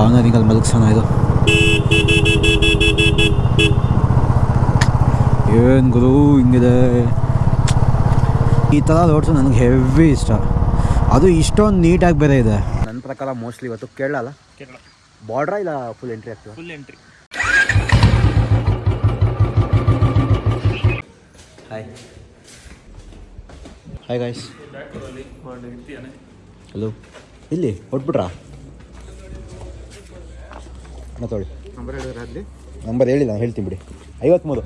ಕಾರ್ನರಿಂಗಲ್ಲಿ ಮಲಗ್ಸೋಣ ಇದು. ಏನು ಗುರು ಹಿಂಗಿದೆ? ಈ ಥರ ರೋಡ್ಸು ನನಗೆ ಹೆವಿ ಇಷ್ಟ. ಅದು ಇಷ್ಟೊಂದು ನೀಟಾಗಿ ಬೇರೆ ಇದೆ. ನನ್ನ ಪ್ರಕಾರ ಮೋಸ್ಟ್ಲಿ ಇವತ್ತು ಕೇರಳ ಅಲ್ಲ? ಕೇರಳ. ಬಾರ್ಡ್ರಾ ಇಲ್ಲ ಫುಲ್ ಎಂಟ್ರಿ ಆಗ್ತದೆ? Full entry hi hi guys hello ಇಲ್ಲಿ ಹೊಟ್ಬಿಟ್ರಾ ಮಾತಾಡಿ ನಂಬರ್ ಹೇಳಿ ಹೇಳಿಲ್ಲ ನಾನು ಹೇಳ್ತೀನಿ ಬಿಡಿ. ಐವತ್ತ್ಮೂರು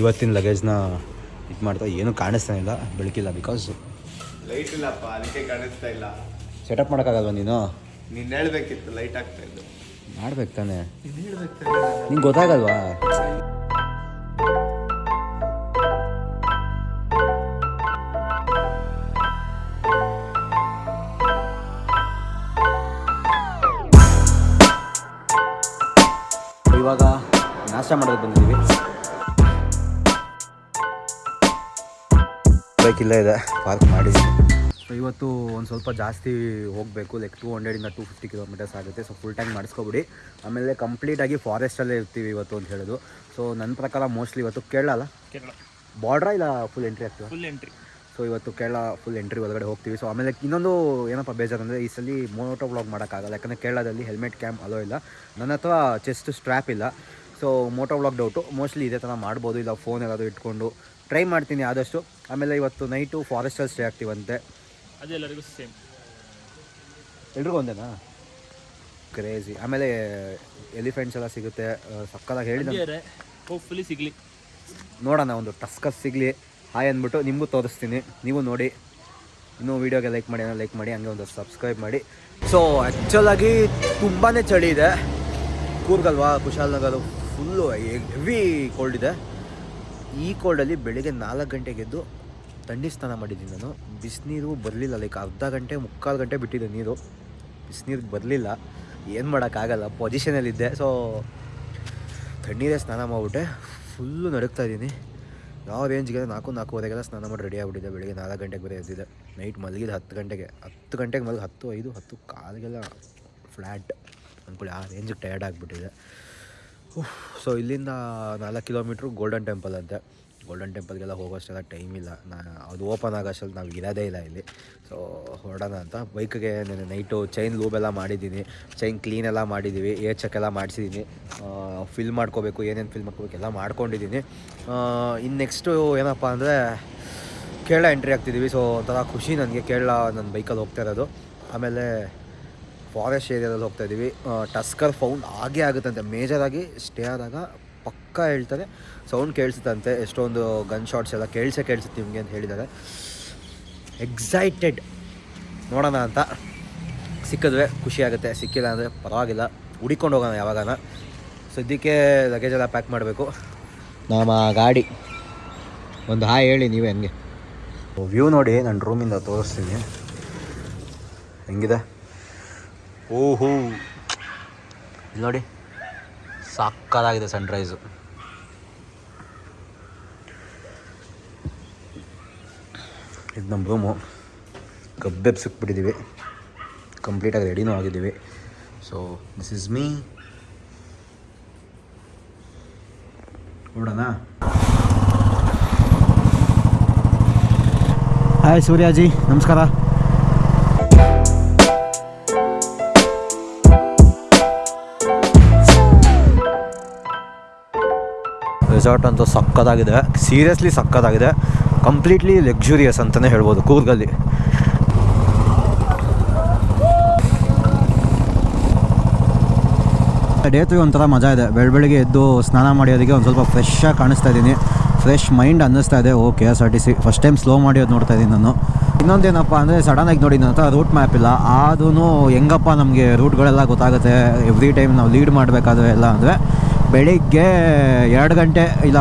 ಇವತ್ತಿನ ಲಗೇಜ್ನ ಇದು ಮಾಡ್ತಾ ಏನೂ ಕಾಣಿಸ್ತಾ ಇಲ್ಲ ಬೆಳಕಿಲ್ಲ ಬಿಕಾಸ್ ಲೈಟ್ ಇಲ್ಲಪ್ಪ ಅದಕ್ಕೆ ಕಾಣಿಸ್ತಾ ಇಲ್ಲ. ಸೆಟಪ್ ಮಾಡೋಕ್ಕಾಗಲ್ವ ನೀನು? ನೀನು ಹೇಳ್ಬೇಕಿತ್ತು ಲೈಟ್ ಆಗ್ತಾ ಇದ್ದು. ಮಾಡ್ಬೇಕು ತಾನೆ. ನೀನ್ ಹೇಳ್ಬೇಕು ತಾನೇ. ನಿಂಗೆ ಗೊತ್ತಾಗಲ್ವಾ? ಇವಾಗ ನಾಷ್ಟ ಮಾಡೋದು ಬಂದಿದ್ದೀವಿ. ಬೈಕ್ ಇಲ್ಲೇ ಇದೆ ಪಾರ್ಕ್ ಮಾಡಿ ಸೊ ಇವತ್ತು ಒಂದು ಸ್ವಲ್ಪ ಜಾಸ್ತಿ ಹೋಗಬೇಕು ಲೈಕ್ ಟೂ ಹಂಡ್ರೆಡಿಂದ ಟೂ ಫಿಫ್ಟಿ ಕಿಲೋಮೀಟರ್ಸ್ ಆಗುತ್ತೆ. ಸೊ ಫುಲ್ ಟ್ಯಾಂಕ್ ಮಾಡಿಸ್ಕೊಬಿಡಿ. ಆಮೇಲೆ ಕಂಪ್ಲೀಟಾಗಿ ಫಾರೆಸ್ಟಲ್ಲೇ ಇರ್ತೀವಿ ಇವತ್ತು ಅಂತ ಹೇಳೋದು. ಸೊ ನನ್ನ ಪ್ರಕಾರ ಮೋಸ್ಟ್ಲಿ ಇವತ್ತು ಕೇರಳ ಅಲ್ಲ? ಕೇರಳ. ಬಾರ್ಡ್ರಾ ಇಲ್ಲ ಫುಲ್ ಎಂಟ್ರಿ ಆಗ್ತದೆ? ಫುಲ್ ಎಂಟ್ರಿ ಸೊ ಇವತ್ತು ಕೇರಳ ಫುಲ್ ಎಂಟ್ರಿ ಒಳಗಡೆ ಹೋಗ್ತೀವಿ. ಸೊ ಆಮೇಲೆ ಇನ್ನೊಂದು ಏನಪ್ಪ ಬೇಜಾರಂದರೆ ಈ ಸಲ ಮೋಟೋ ಬ್ಲಾಗ್ ಮಾಡೋಕ್ಕಾಗಲ್ಲ. ಯಾಕಂದರೆ ಕೇರಳದಲ್ಲಿ ಹೆಲ್ಮೆಟ್ ಕ್ಯಾಂಪ್ ಅಲೋ ಇಲ್ಲ. ನನ್ನ ಹತ್ರ ಚೆಸ್ಟ್ ಸ್ಟ್ರ್ಯಾಪ್ ಇಲ್ಲ. So moto blog doubt mostly ಇದೇ ಥರ ಮಾಡ್ಬೋದು. ಇಲ್ಲ ಫೋನ್ ಏನಾದರೂ ಇಟ್ಕೊಂಡು ಟ್ರೈ ಮಾಡ್ತೀನಿ ಆದಷ್ಟು. ಆಮೇಲೆ ಇವತ್ತು ನೈಟು ಫಾರೆಸ್ಟಲ್ಲಿ ಸ್ಟೇ ಆಗ್ತೀವಂತೆ. ಅದೆಲ್ಲರಿಗೂ ಸೇಮ್ ಎಲ್ರಿಗೂ ಒಂದೇನಾ? ಕ್ರೇಜಿ ಆಮೇಲೆ ಎಲಿಫೆಂಟ್ಸ್ ಎಲ್ಲ ಸಿಗುತ್ತೆ. ಸಕ್ಕದಾಗಿ ಹೇಳಿದ ಸಿಗಲಿ ಹೋಪ್ಫುಲಿ ಸಿಗ್ಲಿ. ನೋಡೋಣ ಒಂದು ಟಸ್ಕಸ್ ಸಿಗಲಿ. ಹಾಯ್ ಅಂದ್ಬಿಟ್ಟು ನಿಮಗೂ ತೋರಿಸ್ತೀನಿ. ನೀವು ನೋಡಿ. ಇನ್ನೂ ವೀಡಿಯೋಗೆ ಲೈಕ್ ಮಾಡಿ, ಏನೋ ಲೈಕ್ ಮಾಡಿ, ಹಂಗೆ ಒಂದು ಸಬ್ಸ್ಕ್ರೈಬ್ ಮಾಡಿ. ಸೊ ಆ್ಯಕ್ಚುಲಾಗಿ ತುಂಬಾ ಚಳಿ ಇದೆ. ಕೂರ್ಗಲ್ವಾ ಕುಶಾಲನಗರ ಫುಲ್ಲು ಹೆವಿ ಕೋಲ್ಡ್ ಇದೆ. ಈ ಕೋಲ್ಡಲ್ಲಿ ಬೆಳಿಗ್ಗೆ ನಾಲ್ಕು ಗಂಟೆಗೆ ಎದ್ದು ಥಂಡಿ ಸ್ನಾನ ಮಾಡಿದ್ದೀನಿ ನಾನು. ಬಿಸಿನೀರು ಬರಲಿಲ್ಲ ಲೈಕ್ ಅರ್ಧ ಗಂಟೆ, ಮುಕ್ಕಾಲು ಗಂಟೆ ಬಿಟ್ಟಿದೆ ನೀರು. ಬಿಸಿನೀರು ಬರಲಿಲ್ಲ. ಏನು ಮಾಡೋಕ್ಕಾಗಲ್ಲ ಪೊಸಿಷನಲ್ಲಿದ್ದೆ ಸೊ ತಣ್ಣೀರೇ ಸ್ನಾನ ಮಾಡಿಬಿಟ್ಟೆ. ಫುಲ್ಲು ನಡುಗ್ತಾ ಇದ್ದೀನಿ. ಯಾವ ರೇಂಜ್ಗೆ ನಾಲ್ಕು ನಾಲ್ಕೂವರೆಗೆಲ್ಲ ಸ್ನಾನ ಮಾಡಿ ರೆಡಿ ಆಗಿಬಿಟ್ಟಿದೆ ಬೆಳಿಗ್ಗೆ ನಾಲ್ಕು ಗಂಟೆಗೆ ಬೇರೆ ಎದ್ದಿದೆ ನೈಟ್ ಮಲಗಿದ ಹತ್ತು ಗಂಟೆಗೆ. ಹತ್ತು ಗಂಟೆಗೆ ಮಲಗಿ ಹತ್ತು, ಐದು, ಹತ್ತು ಕಾಲಿಗೆಲ್ಲ ಫ್ಲ್ಯಾಟ್ ಅಂದ್ಕೊಳ್ಳಿ ಆ ರೇಂಜಿಗೆ ಟಯರ್ಡ್ ಆಗಿಬಿಟ್ಟಿದೆ ಸೊ ಇಲ್ಲಿಂದ ನಾಲ್ಕು ಕಿಲೋಮೀಟ್ರು ಗೋಲ್ಡನ್ ಟೆಂಪಲ್ ಅಂತೆ. ಗೋಲ್ಡನ್ ಟೆಂಪಲ್ಗೆಲ್ಲ ಹೋಗೋಷ್ಟೆಲ್ಲ ಟೈಮ್ ಇಲ್ಲ. ನಾ, ಅದು ಓಪನ್ ಆಗೋಷ್ಟಲ್ಲಿ ನಾವು ಇರೋದೇ ಇಲ್ಲ ಇಲ್ಲಿ. ಸೊ ಹೊರಡೋಣ ಅಂತ. ಬೈಕ್ಗೆ ನಾನು ನೈಟು ಚೈನ್ ಲೂಬೆಲ್ಲ ಮಾಡಿದ್ದೀನಿ. ಚೈನ್ ಕ್ಲೀನ್ ಎಲ್ಲ ಮಾಡಿದ್ದೀವಿ ಏರ್ ಚೆಕ್ ಎಲ್ಲ ಮಾಡಿಸಿದ್ದೀನಿ ಫಿಲ್ ಮಾಡ್ಕೋಬೇಕು, ಏನೇನು ಫಿಲ್ ಮಾಡ್ಕೋಬೇಕು ಎಲ್ಲ ಮಾಡ್ಕೊಂಡಿದ್ದೀನಿ ಇನ್ನು ನೆಕ್ಸ್ಟು ಏನಪ್ಪ ಅಂದರೆ, ಕೇರಳ ಎಂಟ್ರಿ ಆಗ್ತಿದ್ದೀವಿ ಸೊ ಒಂಥರ ಖುಷಿ ನನಗೆ ಕೇರಳ ನನ್ನ ಬೈಕಲ್ಲಿ ಹೋಗ್ತಾ ಇರೋದು. ಆಮೇಲೆ ಫಾರೆಸ್ಟ್ ಏರಿಯಾದಲ್ಲಿ ಹೋಗ್ತಾ ಇದ್ದೀವಿ ಟಸ್ಕರ್ ಫೌಂಡ್ ಆಗೇ ಆಗುತ್ತಂತೆ ಮೇಜರಾಗಿ ಸ್ಟೇ ಆದಾಗ ಪಕ್ಕ ಹೇಳ್ತಾರೆ. ಸೌಂಡ್ ಕೇಳಿಸುತ್ತಂತೆ. ಎಷ್ಟೊಂದು ಗನ್ ಶಾಟ್ಸ್ ಎಲ್ಲ ಕೇಳಿಸೇ ಕೇಳಿಸುತ್ತೆ ನಿಮಗೆ ಅಂತ ಹೇಳಿದ್ದಾರೆ. ಎಕ್ಸೈಟೆಡ್ ನೋಡೋಣ ಅಂತ. ಸಿಕ್ಕಿದ್ರೆ ಖುಷಿ ಆಗುತ್ತೆ. ಸಿಕ್ಕಿಲ್ಲ ಅಂದರೆ ಪರವಾಗಿಲ್ಲ. ಹುಡಿಕೊಂಡು ಹೋಗೋಣ ಯಾವಾಗಾನ. ಸದ್ಯಕ್ಕೆ ಲಗೇಜ್ ಎಲ್ಲ ಪ್ಯಾಕ್ ಮಾಡಬೇಕು. ನಮ್ಮ ಗಾಡಿ. ಒಂದು ಹಾಯ್ ಹೇಳಿ ನೀವೇ ಹಂಗೆ. ವ್ಯೂ ನೋಡಿ ನನ್ನ ರೂಮಿಂದ ತೋರಿಸ್ತೀನಿ. ಹೆಂಗಿದೆ? ಓಹೋ. ಇಲ್ಲಿ ನೋಡಿ. ಸಕ್ಕದಾಗಿದೆ ಸನ್ರೈಸು ಇದು ನಮ್ಮ ರೂಮು ಕಬ್ಬೆಬ್ ಸಿಕ್ಬಿಟ್ಟಿದ್ದೀವಿ ಕಂಪ್ಲೀಟಾಗಿ ರೆಡಿನೂ ಆಗಿದ್ದೀವಿ. ಸೊ ದಿಸ್ ಇಸ್ ಮೀ ನೋಡೋಣ. ಹಾಯ್ ಸೂರ್ಯಾಜಿ, ನಮಸ್ಕಾರ. ರೆಸಾರ್ಟ್ ಅಂತೂ ಸಕ್ಕತ್ತಾಗಿದೆ. ಸೀರಿಯಸ್ಲಿ ಸಕ್ಕತ್ತಾಗಿದೆ. ಕಂಪ್ಲೀಟ್ಲಿ ಲಕ್ಸುರಿಯಸ್ ಅಂತಲೇ ಹೇಳ್ಬೋದು ಕೂರ್ಗಲ್ಲಿ. ಡೇತು ಒಂಥರ ಮಜಾ ಇದೆ. ಬೆಳ ಬೆಳಿಗ್ಗೆ ಎದ್ದು ಸ್ನಾನ ಮಾಡೋದಕ್ಕೆ ಒಂದು ಸ್ವಲ್ಪ ಫ್ರೆಶ್ ಆಗಿ ಕಾಣಿಸ್ತಾ ಇದ್ದೀನಿ. ಫ್ರೆಶ್ ಮೈಂಡ್ ಅನ್ನಿಸ್ತಾ ಇದೆ. ಓ K S R T C first time slow ಮಾಡಿಯೋದು ನೋಡ್ತಾ ಇದ್ದೀನಿ ನಾನು. ಇನ್ನೊಂದೇನಪ್ಪ ಅಂದರೆ ಸಡನ್ನಾಗಿ ನೋಡಿ ನನ್ನ ಹತ್ರ ರೂಟ್ ಮ್ಯಾಪ್ ಇಲ್ಲ. ಆದೂ ಹೆಂಗಪ್ಪ ನಮಗೆ ರೂಟ್ಗಳೆಲ್ಲ ಗೊತ್ತಾಗುತ್ತೆ. ಎವ್ರಿ ಟೈಮ್ ನಾವು ಲೀಡ್ ಮಾಡಬೇಕಾದ್ರೆ ಎಲ್ಲ ಅಂದರೆ ಬೆಳಿಗ್ಗೆ ಎರಡು ಗಂಟೆ ಇಲ್ಲ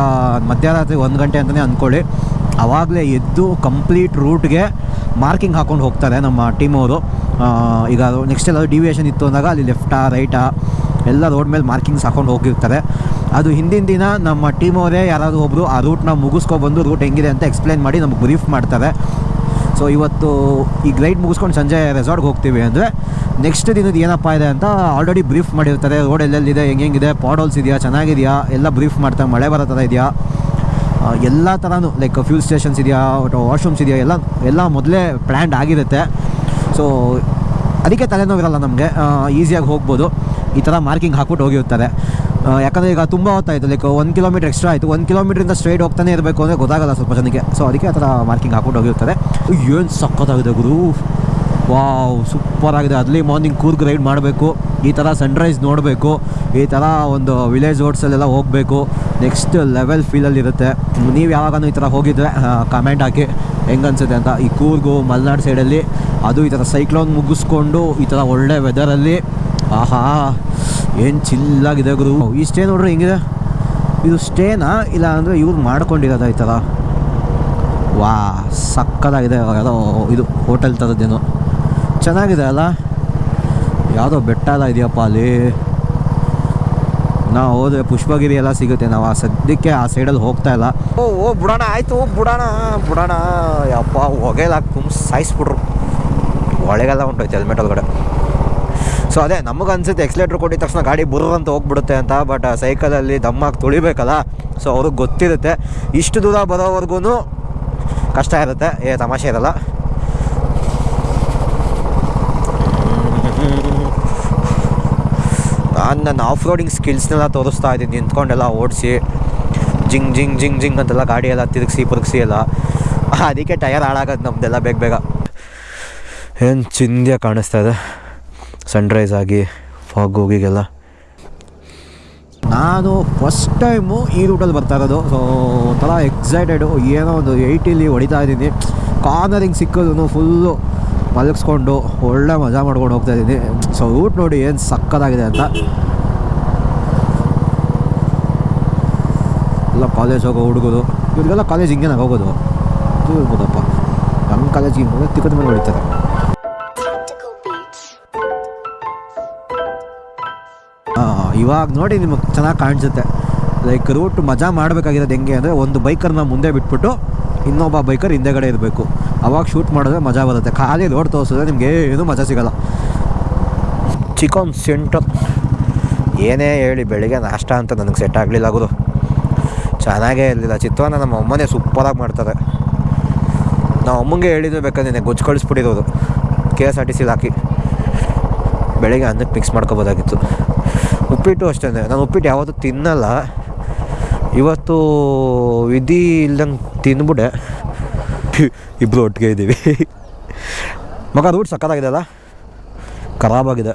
ಮಧ್ಯರಾತ್ರಿ ಒಂದು ಗಂಟೆ ಅಂತಲೇ ಅಂದ್ಕೊಳ್ಳಿ. ಆವಾಗಲೇ ಎದ್ದು ಕಂಪ್ಲೀಟ್ ರೂಟ್ಗೆ ಮಾರ್ಕಿಂಗ್ ಹಾಕ್ಕೊಂಡು ಹೋಗ್ತಾರೆ ನಮ್ಮ ಟೀಮವರು ಈಗ ನೆಕ್ಸ್ಟ್ ಎಲ್ಲಾದರೂ ಡಿವಿಯೇಷನ್ ಇತ್ತು ಅಂದಾಗ ಅಲ್ಲಿ ಲೆಫ್ಟಾ ರೈಟಾ ಎಲ್ಲ ರೋಡ್ ಮೇಲೆ ಮಾರ್ಕಿಂಗ್ಸ್ ಹಾಕೊಂಡು ಹೋಗಿರ್ತಾರೆ. ಅದು ಹಿಂದಿನ ದಿನ ನಮ್ಮ ಟೀಮ್ ಅವರೇ ಯಾರಾದರೂ ಒಬ್ಬರು ಆ ರೂಟ್ನ ಮುಗಿಸ್ಕೊಬಂದು ರೂಟ್ ಹೆಂಗಿದೆ ಅಂತ ಎಕ್ಸ್ಪ್ಲೈನ್ ಮಾಡಿ ನಮಗೆ ಬ್ರೀಫ್ ಮಾಡ್ತಾರೆ. ಸೊ ಇವತ್ತು ಈ ರೈಡ್ ಮುಗಿಸ್ಕೊಂಡು ಸಂಜೆ ರೆಸಾರ್ಟ್ಗೆ ಹೋಗ್ತೀವಿ ಅಂದರೆ ನೆಕ್ಸ್ಟ್ ದಿನದ ಏನಪ್ಪ ಇದೆ ಅಂತ ಆಲ್ರೆಡಿ ಬ್ರೀಫ್ ಮಾಡಿರ್ತಾರೆ. ರೋಡ್ ಎಲ್ಲೆಲ್ಲಿದೆ, ಹೆಂಗೆ ಹೆಂಗಿದೆ ಪಾಡೋಲ್ಸ್ ಇದೆಯಾ, ಚೆನ್ನಾಗಿದೆಯಾ, ಎಲ್ಲ ಬ್ರೀಫ್ ಮಾಡ್ತಾರೆ ಮಳೆ ಬರೋ ಥರ ಇದೆಯಾ ಎಲ್ಲ ಥರನೂ ಲೈಕ್ ಫ್ಯೂಲ್ ಸ್ಟೇಷನ್ಸ್ ಇದೆಯಾ ವಾಶ್ರೂಮ್ಸ್ ಇದೆಯಾ, ಎಲ್ಲ ಎಲ್ಲ ಮೊದಲೇ ಪ್ಲ್ಯಾಂಡ್ ಆಗಿರುತ್ತೆ. ಸೊ ಅದಕ್ಕೆ ತಲೆನೋವಿರಲ್ಲ ನಮಗೆ. ಈಸಿಯಾಗಿ ಹೋಗ್ಬೋದು. ಈ ಥರ ಮಾರ್ಕಿಂಗ್ ಹಾಕ್ಬಿಟ್ಟು ಹೋಗಿರ್ತಾರೆ. ಯಾಕಂದರೆ ಈಗ ತುಂಬ ಹೊತ್ತಾಯಿತು ಲೈಕ್ ಒಂದು ಕಿಲೋಮೀಟರ್ ಎಕ್ಸ್ಟ್ರಾ ಆಯಿತು. ಒಂದು ಕಿಲೋಮೀಟ್ರಿಂದ ಸ್ಟ್ರೈಟ್ ಹೋಗ್ತಾನೆ ಇರಬೇಕು ಅಂದರೆ ಗೊತ್ತಾಗಲ್ಲ ಸ್ವಲ್ಪ ಜನಕ್ಕೆ. ಸೊ ಅದಕ್ಕೆ ಆ ಥರ ಮಾರ್ಕಿಂಗ್ ಹಾಕೊಂಡು ಹೋಗಿರ್ತಾರೆ. ಏನು ಸಕ್ಕತ್ತಾಗಿದೆ ಗುರು. ವಾವ್ ಸೂಪರ್ ಆಗಿದೆ. ಅಲ್ಲಿ ಮಾರ್ನಿಂಗ್ ಕೂರ್ಗ್ ರೈಡ್ ಮಾಡಬೇಕು. ಈ ಥರ ಸನ್ರೈಸ್ ನೋಡಬೇಕು. ಈ ಥರ ಒಂದು ವಿಲೇಜ್ ರೋಡ್ಸಲ್ಲೆಲ್ಲ ಹೋಗಬೇಕು. ನೆಕ್ಸ್ಟ್ ಲೆವೆಲ್ ಫೀಲಲ್ಲಿರುತ್ತೆ ನೀವು ಯಾವಾಗಲೂ ಈ ಥರ ಹೋಗಿದ್ರೆ ಕಮೆಂಟ್ ಹಾಕಿ. ಹೆಂಗೆ ಅನ್ಸುತ್ತೆ ಅಂತ. ಈ ಕೂರ್ಗು, ಮಲೆನಾಡು ಸೈಡಲ್ಲಿ ಅದು ಈ ಥರ ಸೈಕ್ಲೋನ್ ಮುಗಿಸ್ಕೊಂಡು ಈ ಥರ ಒಳ್ಳೆ ವೆದರಲ್ಲಿ ಆಹಾ. ಏನು ಚಿಲ್ಲಾಗಿದೆ ಗುರು? ಈ ಸ್ಟೇ ನೋಡ್ರಿ, ಹೆಂಗಿದೆ? ಇದು ಸ್ಟೇನಾ ಇಲ್ಲ ಅಂದರೆ ಇವ್ರು ಮಾಡ್ಕೊಂಡಿರೋದ ಈ ಥರ ವಾ, ಸಕ್ಕದಾಗಿದೆ ಯಾವುದೋ ಇದು ಹೋಟೆಲ್ ಥರದ್ದೇನೋ ಚೆನ್ನಾಗಿದೆ ಅಲ್ಲ? ಯಾವುದೋ ಬೆಟ್ಟ ಎಲ್ಲ ಇದೆಯಪ್ಪ ಅಲ್ಲಿ. ನಾ ಹೋದ್ರೆ ಪುಷ್ಪಗಿರಿ ಎಲ್ಲ ಸಿಗುತ್ತೆ, ನಾವು ಆ ಸದ್ಯಕ್ಕೆ ಆ ಸೈಡಲ್ಲಿ ಹೋಗ್ತಾ ಇಲ್ಲ. ಓ ಓ, ಬಿಡೋಣ, ಆಯಿತು ಬಿಡೋಣ ಬಿಡೋಣ. ಯಪ್ಪ ಹೊಗೆಲ್ಲ ತುಂಬ ಸಾಯಿಸ್ಬಿಟ್ರು. ಒಳಗೆಲ್ಲ ಉಂಟೋಯ್ತು ಹೆಲ್ಮೆಟ್ ಒಳಗಡೆ. ಸೊ ಅದೇ, ನಮಗೆ ಅನ್ಸುತ್ತೆ ಎಕ್ಸ್ಲೇಟ್ರ್ ಕೊಟ್ಟಿದ ತಕ್ಷಣ ಗಾಡಿ ಬುರ್ರ ಅಂತ ಹೋಗ್ಬಿಡುತ್ತೆ ಅಂತ ಬಟ್ ಸೈಕಲಲ್ಲಿ ದಮ್ಮಾಗಿ ತುಳಿಬೇಕಲ್ಲ? ಸೊ ಅವ್ರಿಗೆ ಗೊತ್ತಿರುತ್ತೆ. ಇಷ್ಟು ದೂರ ಬರೋವರೆಗೂ ಕಷ್ಟ ಇರುತ್ತೆ. ಏ, ತಮಾಷೆ ಇರಲ್ಲ. ನಾನು ನನ್ನ ಆಫ್ ರೋಡಿಂಗ್ ಸ್ಕಿಲ್ಸ್ನೆಲ್ಲ ತೋರಿಸ್ತಾ ಇದ್ದೀನಿ. ನಿಂತ್ಕೊಂಡೆಲ್ಲ ಓಡಿಸಿ, ಜಿಂಗ್ ಜಿಂಗ್ ಜಿಂಗ್ ಜಿಂಗ್ ಅಂತೆಲ್ಲ ಗಾಡಿ ಎಲ್ಲ ತಿರುಗಿಸಿ, ಪುರುಗಿಸಿ ಎಲ್ಲ. ಅದಕ್ಕೆ ಟಯರ್ ಹಾಳಾಗೋದು ನಮ್ಮದೆಲ್ಲ ಬೇಗ ಬೇಗ. ಏನು ಚಿಂದ್ಯ ಕಾಣಿಸ್ತಾ ಇದೆ. ಸನ್ರೈಸ್ ಆಗಿ ಫಾಗ್ ಹೋಗಿಗೆಲ್ಲ. ನಾನು ಫಸ್ಟ್ ಟೈಮು ಈ ರೂಟಲ್ಲಿ ಬರ್ತಾ ಇರೋದು. ಸೊ ಒಂಥರ ಎಕ್ಸೈಟೆಡು ಏನೋ ಒಂದು ಏಯ್ಟಿಲಿ ಹೊಡಿತಾ ಇದ್ದೀನಿ. ಕಾರ್ನರಿಂಗ್ ಸಿಕ್ಕೋದನ್ನು ಫುಲ್ಲು ಮಲಗಿಸ್ಕೊಂಡು ಒಳ್ಳೆ ಮಜಾ ಮಾಡ್ಕೊಂಡು ಹೋಗ್ತಾ ಇದ್ದೀನಿ. ಸೊ ರೂಟ್ ನೋಡಿ ಏನು ಸಕ್ಕತ್ತಾಗಿದೆ ಅಂತ. ಎಲ್ಲ ಕಾಲೇಜ್ ಹೋಗೋ ಹುಡುಗರು. ಇವ್ರಿಗೆಲ್ಲ ಕಾಲೇಜ್ ಹಿಂಗೆ ಹೋಗೋದು ಇರ್ಬೋದಪ್ಪ. ನಮ್ಮ ಕಾಲೇಜಿಗೆ ಹಿಂಗೆ ಹೋಗೋದು ತಿಕ್ಕದ ಮೇಲೆ ಹೊಡಿತಾರೆ. ಇವಾಗ ನೋಡಿ ನಿಮಗೆ ಚೆನ್ನಾಗಿ ಕಾಣಿಸುತ್ತೆ. ಲೈಕ್ ರೂಟ್ ಮಜಾ ಮಾಡಬೇಕಾಗಿರೋದು ಹೆಂಗೆ ಅಂದರೆ ಒಂದು ಬೈಕರ್ನ ಮುಂದೆ ಬಿಟ್ಬಿಟ್ಟು ಇನ್ನೊಬ್ಬ ಬೈಕರ್ ಹಿಂದೆಗಡೆ ಇರಬೇಕು. ಅವಾಗ ಶೂಟ್ ಮಾಡಿದ್ರೆ ಮಜಾ ಬರುತ್ತೆ. ಖಾಲಿ ರೋಡ್ ತೋರಿಸಿದ್ರೆ ನಿಮಗೆ ಏನೂ ಮಜಾ ಸಿಗಲ್ಲ. ಚಿಕನ್ ಸೆಂಟರ್ ಏನೇ ಹೇಳಿ ಬೆಳಿಗ್ಗೆ ನಾಷ್ಟ ಅಂತ ನನಗೆ ಸೆಟ್ ಆಗಲಿಲ್ಲ ಗುರು. ಚೆನ್ನಾಗೇ ಇರಲಿಲ್ಲ. ಚಿತ್ರಾನ್ನ ನಮ್ಮ ಅಮ್ಮನೇ ಸೂಪರಾಗಿ ಮಾಡ್ತಾರೆ. ನಾವು ಅಮ್ಮಂಗೆ ಹೇಳಿದ್ರು ಬೇಕಾದ್ರೆ ಗೊಜ್ಜು ಕಳಿಸ್ಬಿಟ್ಟಿರೋದು. ಕೆ ಎಸ್ ಆರ್ ಟಿ ಸಿಲಿ ಹಾಕಿ. ಬೆಳಿಗ್ಗೆ ಅನ್ನಕ್ಕೆ ಮಿಕ್ಸ್ ಮಾಡ್ಕೋಬೋದಾಗಿತ್ತು. ಉಪ್ಪಿಟ್ಟು ಅಷ್ಟೇ ನಾನು ಉಪ್ಪಿಟ್ಟು ಯಾವತ್ತೂ ತಿನ್ನಲ್ಲ. ಇವತ್ತು ವಿಧಿ ಇಲ್ದಂಗೆ ತಿಂದ್ಬಿಡೆ. ಇಬ್ಬರು ಒಟ್ಟಿಗೆ ಇದ್ದೀವಿ. ಮಗ ರೂಟ್ ಸಕ್ಕತ್ತಾಗಿದೆ ಅಲ್ಲ? ಖರಾಬಾಗಿದೆ.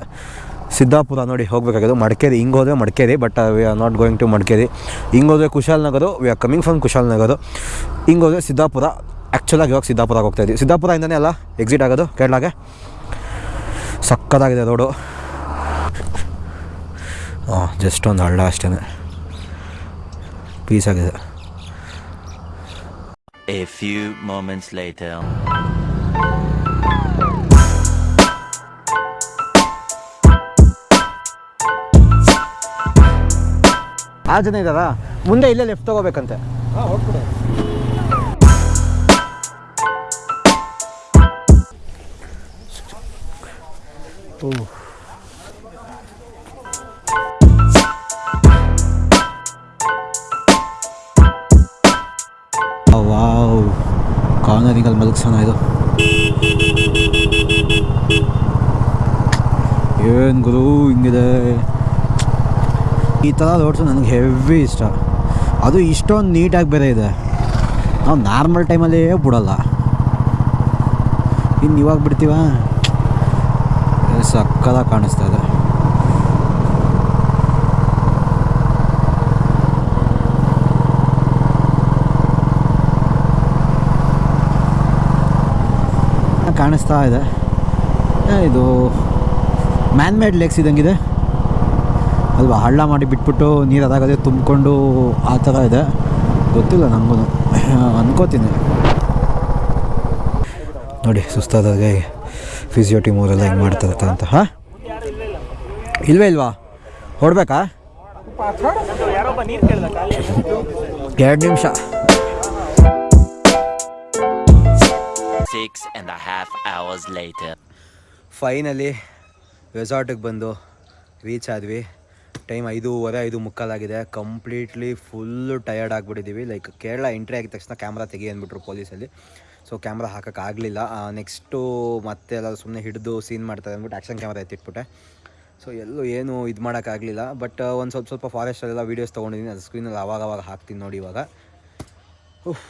ಸಿದ್ದಾಪುರ ನೋಡಿ ಹೋಗಬೇಕಾಗಿದೆ ಮಡಿಕೇರಿ, ಹಿಂಗೆ ಹೋದರೆ Madikeri but we are not going to Madikeri. ಹಿಂಗೆ ಹೋದರೆ Kushalnagar we are coming from Kushalnagar ಹಿಂಗೆ ಹೋದರೆ ಸಿದ್ದಾಪುರ ಆ್ಯಕ್ಚುಲಾಗಿ ಇವಾಗ ಸಿದ್ದಾಪುರಕ್ಕೆ ಹೋಗ್ತಾ ಇದ್ದೀವಿ. ಸಿದ್ದಾಪುರದಿಂದನೇ ಅಲ್ಲ ಎಕ್ಸಿಟ್ ಆಗೋದು ಕೇರಳಗೆ ಸಕ್ಕತ್ತಾಗಿದೆ ರೋಡು ಹಾಂ ಜಸ್ಟ್ ಒಂದು ಹಳ್ಳ ಅಷ್ಟೇ ಪೀಸ್ ಆಗಿದೆ. A few moments later. ಆ ಜನ ಇದ್ದಾರಾ? ಮುಂದೆ ಇಲ್ಲೇ ಲೆಫ್ಟ್ ತಗೋಬೇಕಂತೆ. ಓ ಕಾರ್ನರಿಂಗಲ್ಲಿ ಮಲಗಿಸೋಣ ಇದು. ಏನು ಗುರು ಹಿಂಗಿದೆ? ಈ ಥರ ರೋಡ್ಸು ನನಗೆ ಹೆವಿ ಇಷ್ಟ. ಅದು ಇಷ್ಟೊಂದು ನೀಟಾಗಿ ಬೇರೆ ಇದೆ. ನಾವು ನಾರ್ಮಲ್ ಟೈಮಲ್ಲೇ ಬಿಡೋಲ್ಲ. ಇನ್ನು ಇವಾಗ ಬಿಡ್ತೀವ? ಸಕ್ಕದಾಗ ಕಾಣಿಸ್ತಾ ಇದೆ. ಕಾಣಿಸ್ತಾ ಇದೆ. ಇದು ಮ್ಯಾನ್ ಮೇಡ್ ಲೇಕ್ಸ್ ಇದಂಗಿದೆ. ಅಲ್ವಾ ಹಳ್ಳ ಮಾಡಿ ಬಿಟ್ಬಿಟ್ಟು ನೀರು ಅದಾಗದೆ ತುಂಬಿಕೊಂಡು ಆ ಥರ ಇದೆ. ಗೊತ್ತಿಲ್ಲ ನನಗೂ ಅನ್ಕೋತೀನಿ. ನೋಡಿ ಸುಸ್ತಾದಾಗೆ ಫಿಸಿಯೋ ಟೀಮ್ ಅವರೆಲ್ಲ ಹೆಂಗೆ ಮಾಡ್ತಾರೆ ಅಂತ ಹಾಂ? ಇಲ್ವೇ ಇಲ್ವಾ? ಹೊಡ್ಬೇಕಾ? ಎರಡು ನಿಮಿಷ. Six and a hours later. Finally ರೆಸಾರ್ಟಿಗೆ ಬಂದು ರೀಚ್ ಆದ್ವಿ. ಟೈಮ್ ಐದೂವರೆ ಐದು ಮುಕ್ಕಾಲಾಗಿದೆ ಕಂಪ್ಲೀಟ್ಲಿ ಫುಲ್ಲು ಟಯರ್ಡ್ ಆಗಿಬಿಟ್ಟಿದ್ದೀವಿ ಲೈಕ್ ಕೇರಳ ಎಂಟ್ರಿ ಆಗಿದ ತಕ್ಷಣ ಕ್ಯಾಮ್ರಾ ತೆಗಿ ಅಂದ್ಬಿಟ್ರು ಪೊಲೀಸಲ್ಲಿ. ಸೊ ಕ್ಯಾಮ್ರಾ ಹಾಕೋಕ್ಕಾಗಲಿಲ್ಲ ನೆಕ್ಸ್ಟು ಮತ್ತೆ ಎಲ್ಲ ಸುಮ್ಮನೆ ಹಿಡಿದು ಸೀನ್ ಮಾಡ್ತಾರೆ ಅಂದ್ಬಿಟ್ಟು ಆ್ಯಕ್ಷನ್ ಕ್ಯಾಮ್ರಾ ಎತ್ತಿಟ್ಬಿಟ್ಟೆ. ಸೊ ಎಲ್ಲೂ ಏನು ಇದು ಮಾಡೋಕ್ಕಾಗಲಿಲ್ಲ ಬಟ್ ಒಂದು ಸ್ವಲ್ಪ ಸ್ವಲ್ಪ ಫಾರೆಸ್ಟಲ್ಲೆಲ್ಲ ವೀಡಿಯೋಸ್ ತೊಗೊಂಡಿದ್ದೀನಿ ಅದು ಸ್ಕ್ರೀನಲ್ಲಿ ಅವಾಗ ಅವಾಗ ಹಾಕ್ತೀನಿ ನೋಡಿ ಇವಾಗ. ಉಫ್.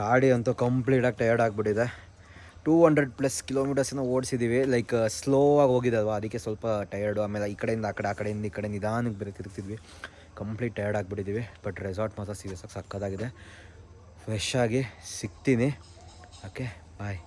ಗಾಡಿ ಅಂತೂ ಕಂಪ್ಲೀಟಾಗಿ ಟಯರ್ಡ್ ಆಗಿಬಿಟ್ಟಿದೆ. ಟೂ ಹಂಡ್ರೆಡ್ ಪ್ಲಸ್ ಕಿಲೋಮೀಟರ್ಸನ್ನು ಓಡಿಸಿದ್ದೀವಿ ಲೈಕ್ ಸ್ಲೋ ಆಗಿ ಹೋಗಿದ್ದಲ್ವ ಅದಕ್ಕೆ ಸ್ವಲ್ಪ ಟಯರ್ಡು ಆಮೇಲೆ ಈ ಕಡೆಯಿಂದ ಆ ಕಡೆ, ಆ ಕಡೆಯಿಂದ ಈ ಕಡೆ ನಿಧಾನಕ್ಕೆ ಬೇರೆ ತಿರುಗ್ತಿದ್ವಿ. ಕಂಪ್ಲೀಟ್ ಟಯರ್ಡ್ ಆಗಿಬಿಟ್ಟಿದ್ದೀವಿ ಬಟ್ ರೆಸಾರ್ಟ್ ಮಾತ್ರ ಸೀರಿಯಸ್ ಆಗಿ ಸಕ್ಕತ್ತಾಗಿದೆ ಫ್ರೆಶ್ ಆಗಿ ಸಿಗ್ತೀನಿ. Okay bye